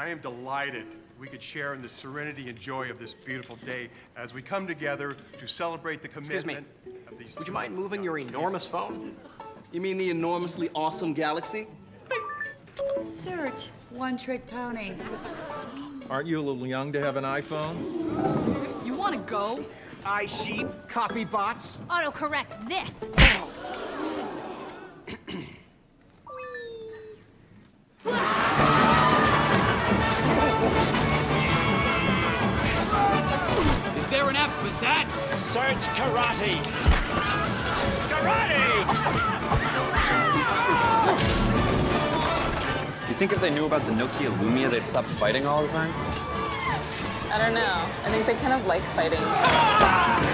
I am delighted we could share in the serenity and joy of this beautiful day as we come together to celebrate the Excuse me. commitment of these. Would you mind moving your enormous phone? You mean the enormously awesome galaxy? Search, one trick pony. Aren't you a little young to have an iPhone? You want to go? iSheep, copy bots. Autocorrect this. An app for that? Search karate. Karate! You think if they knew about the Nokia Lumia, they'd stop fighting all the time? I don't know. I think they kind of like fighting.